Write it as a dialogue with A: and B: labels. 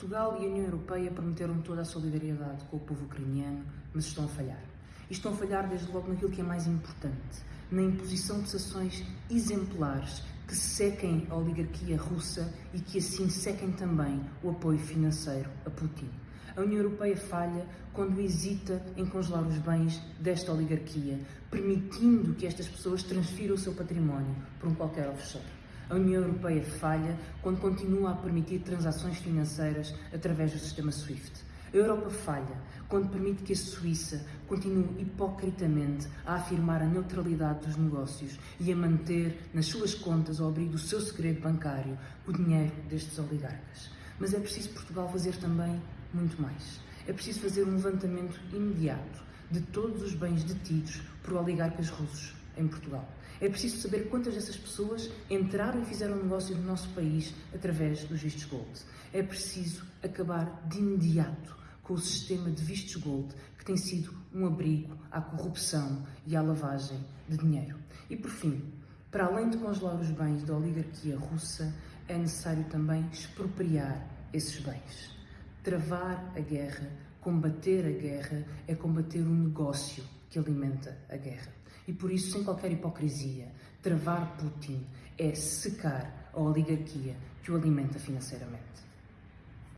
A: Portugal e a União Europeia prometeram toda a solidariedade com o povo ucraniano, mas estão a falhar. E estão a falhar desde logo naquilo que é mais importante, na imposição de sanções exemplares que sequem a oligarquia russa e que assim sequem também o apoio financeiro a Putin. A União Europeia falha quando hesita em congelar os bens desta oligarquia, permitindo que estas pessoas transfiram o seu património por um qualquer offshore. A União Europeia falha quando continua a permitir transações financeiras através do sistema SWIFT. A Europa falha quando permite que a Suíça continue hipocritamente a afirmar a neutralidade dos negócios e a manter nas suas contas, ao abrigo do seu segredo bancário, o dinheiro destes oligarcas. Mas é preciso Portugal fazer também muito mais. É preciso fazer um levantamento imediato de todos os bens detidos por oligarcas russos em Portugal. É preciso saber quantas dessas pessoas entraram e fizeram negócio no nosso país através dos vistos gold. É preciso acabar de imediato com o sistema de vistos gold que tem sido um abrigo à corrupção e à lavagem de dinheiro. E por fim, para além de congelar os bens da oligarquia russa, é necessário também expropriar esses bens. Travar a guerra, combater a guerra, é combater o negócio que alimenta a guerra. E por isso, sem qualquer hipocrisia, travar Putin é secar a oligarquia que o alimenta financeiramente.